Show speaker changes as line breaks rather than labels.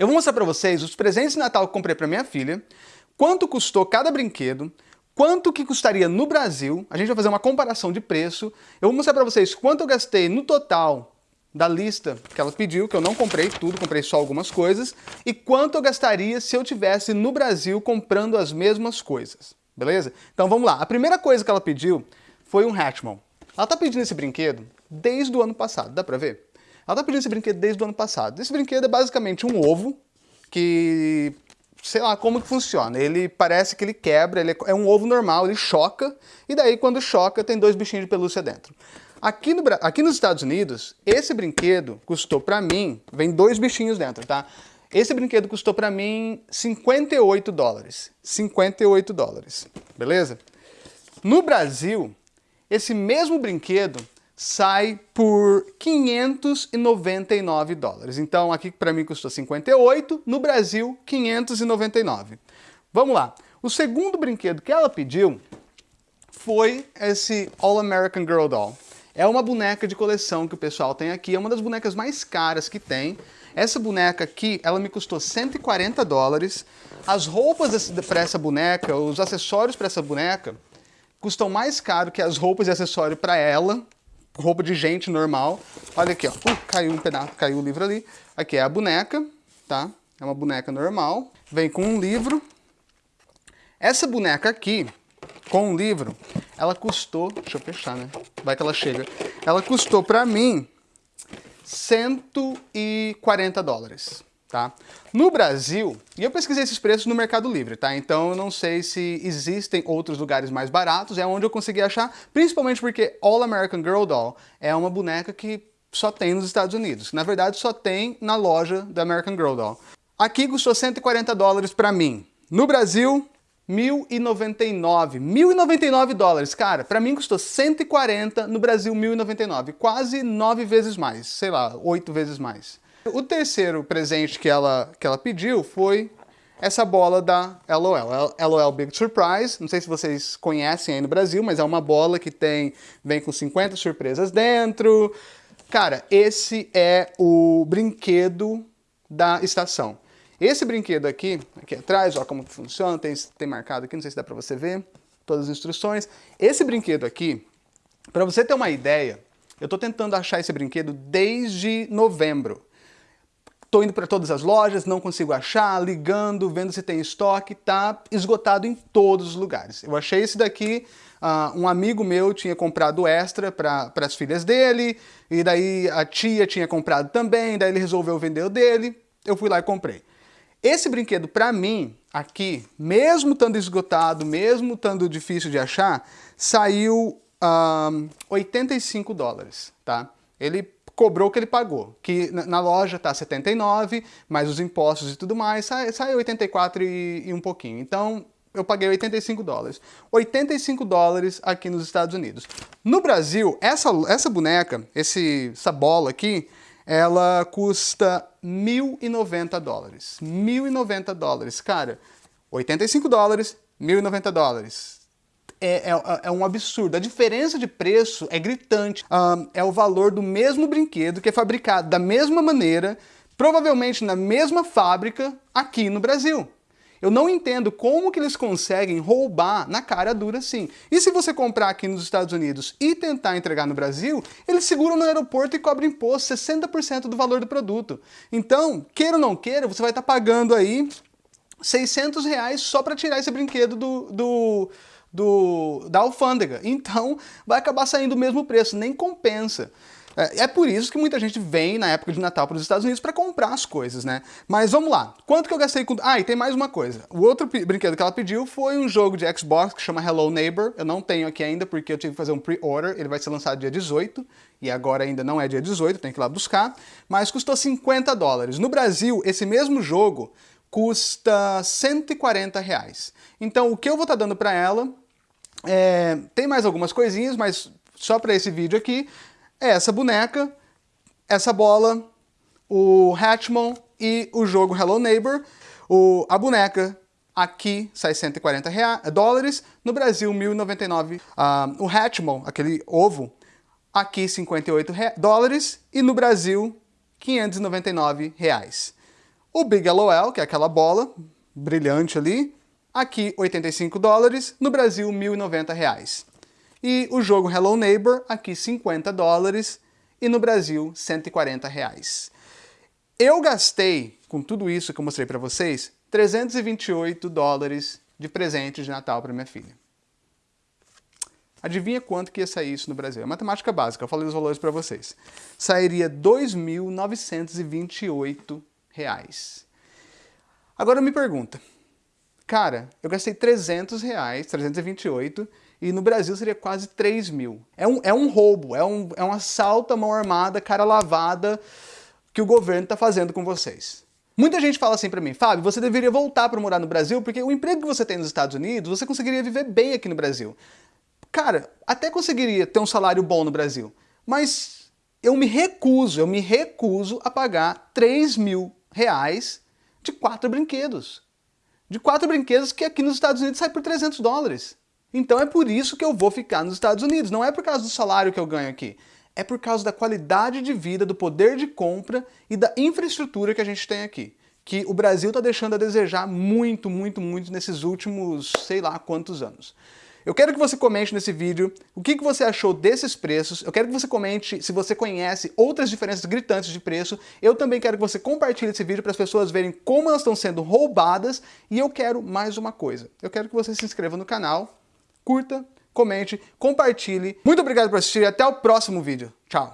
Eu vou mostrar para vocês os presentes de Natal que comprei para minha filha, quanto custou cada brinquedo, quanto que custaria no Brasil, a gente vai fazer uma comparação de preço, eu vou mostrar para vocês quanto eu gastei no total da lista que ela pediu, que eu não comprei tudo, comprei só algumas coisas, e quanto eu gastaria se eu tivesse no Brasil comprando as mesmas coisas, beleza? Então vamos lá, a primeira coisa que ela pediu foi um Hatchmon. Ela tá pedindo esse brinquedo desde o ano passado, dá pra ver? Ela tá pedindo esse brinquedo desde o ano passado. Esse brinquedo é basicamente um ovo que, sei lá como que funciona. Ele parece que ele quebra, ele é um ovo normal, ele choca, e daí quando choca tem dois bichinhos de pelúcia dentro. Aqui, no, aqui nos Estados Unidos, esse brinquedo custou pra mim, vem dois bichinhos dentro, tá? Esse brinquedo custou pra mim 58 dólares. 58 dólares, beleza? No Brasil, esse mesmo brinquedo sai por 599 dólares. Então aqui para mim custou 58, no Brasil 599. Vamos lá. O segundo brinquedo que ela pediu foi esse All American Girl Doll. É uma boneca de coleção que o pessoal tem aqui, é uma das bonecas mais caras que tem. Essa boneca aqui, ela me custou 140 dólares. As roupas para essa boneca, os acessórios para essa boneca, custam mais caro que as roupas e acessórios para ela, roupa de gente normal. Olha aqui, ó. Uh, caiu um pedaço, caiu o livro ali. Aqui é a boneca, tá? É uma boneca normal. Vem com um livro. Essa boneca aqui, com um livro, ela custou... Deixa eu fechar, né? Vai que ela chega. Ela custou pra mim 140 dólares tá? No Brasil, e eu pesquisei esses preços no Mercado Livre, tá? Então eu não sei se existem outros lugares mais baratos, é onde eu consegui achar, principalmente porque All American Girl Doll é uma boneca que só tem nos Estados Unidos. Na verdade, só tem na loja da American Girl Doll. Aqui custou 140 dólares para mim. No Brasil, 1.099. 1.099 dólares. Cara, para mim custou 140, no Brasil 1.099. Quase nove vezes mais, sei lá, oito vezes mais. O terceiro presente que ela, que ela pediu foi essa bola da LOL, LOL Big Surprise, não sei se vocês conhecem aí no Brasil, mas é uma bola que tem, vem com 50 surpresas dentro. Cara, esse é o brinquedo da estação. Esse brinquedo aqui, aqui atrás, ó como funciona, tem, tem marcado aqui, não sei se dá pra você ver, todas as instruções. Esse brinquedo aqui, para você ter uma ideia, eu tô tentando achar esse brinquedo desde novembro. Estou indo para todas as lojas, não consigo achar, ligando, vendo se tem estoque, tá esgotado em todos os lugares. Eu achei esse daqui, uh, um amigo meu tinha comprado extra para as filhas dele, e daí a tia tinha comprado também, daí ele resolveu vender o dele, eu fui lá e comprei. Esse brinquedo, para mim, aqui, mesmo estando esgotado, mesmo estando difícil de achar, saiu um, 85 dólares, tá? Ele cobrou o que ele pagou, que na, loja está 79, mais os impostos e tudo mais, sai, sai 84 e, e um pouquinho. Então, eu paguei 85 dólares. 85 dólares aqui nos Estados Unidos. No Brasil, essa, essa boneca, esse, essa bola aqui, ela custa 1.090 dólares. 1.090 dólares. Cara, 85 dólares, 1.090 dólares é, é, é, um absurdo. A diferença de preço é gritante. Um, é o valor do mesmo brinquedo que é fabricado da mesma maneira, provavelmente na mesma fábrica, aqui no Brasil. Eu não entendo como que eles conseguem roubar na cara dura assim. E se você comprar aqui nos Estados Unidos e tentar entregar no Brasil, eles seguram no aeroporto e cobram imposto, 60% do valor do produto. Então, queira ou não queira, você vai estar pagando aí 600 reais só para tirar esse brinquedo do, do, do, da alfândega. Então vai acabar saindo o mesmo preço, nem compensa. É, é por isso que muita gente vem na época de Natal para os Estados Unidos para comprar as coisas, né? Mas vamos lá, quanto que eu gastei com... Ah, e tem mais uma coisa. O outro brinquedo que ela pediu foi um jogo de Xbox que chama Hello Neighbor. Eu não tenho aqui ainda porque eu tive que fazer um pre-order. Ele vai ser lançado dia 18 e agora ainda não é dia 18, tem que ir lá buscar. Mas custou 50 dólares. No Brasil, esse mesmo jogo custa 140 reais. Então o que eu vou estar tá dando para ela é, tem mais algumas coisinhas, mas só para esse vídeo aqui, é essa boneca, essa bola, o Hatchmon e o jogo Hello Neighbor. O, a boneca aqui sai 140 dólares, no Brasil 1.099. Uh, ah, o Hatchmon, aquele ovo, aqui 58 dólares e no Brasil 599 reais. O Big LOL, que é aquela bola brilhante ali, aqui 85 dólares, no Brasil 1.090 reais. E o jogo Hello Neighbor, aqui 50 dólares, e no Brasil 140 reais. Eu gastei, com tudo isso que eu mostrei para vocês, 328 dólares de presente de Natal para minha filha. Adivinha quanto que ia sair isso no Brasil? É matemática básica, eu falei os valores para vocês. Sairia R$ 2.928. Agora me pergunta, cara, eu gastei 300 reais, 328, e no Brasil seria quase 3 mil. É um, é um roubo, é um, é um assalto à mão armada, cara lavada, que o governo está fazendo com vocês. Muita gente fala assim para mim, Fábio, você deveria voltar para morar no Brasil, porque o emprego que você tem nos Estados Unidos, você conseguiria viver bem aqui no Brasil. Cara, até conseguiria ter um salário bom no Brasil, mas eu me recuso, eu me recuso a pagar 3 mil reais de quatro brinquedos. De quatro brinquedos que aqui nos Estados Unidos sai por 300 dólares. Então é por isso que eu vou ficar nos Estados Unidos, não é por causa do salário que eu ganho aqui. É por causa da qualidade de vida, do poder de compra e da infraestrutura que a gente tem aqui. Que o Brasil está deixando a desejar muito, muito, muito nesses últimos sei lá quantos anos. Eu quero que você comente nesse vídeo o que, que você achou desses preços, eu quero que você comente se você conhece outras diferenças gritantes de preço, eu também quero que você compartilhe esse vídeo para as pessoas verem como elas estão sendo roubadas, e eu quero mais uma coisa, eu quero que você se inscreva no canal, curta, comente, compartilhe. Muito obrigado por assistir e até o próximo vídeo. Tchau!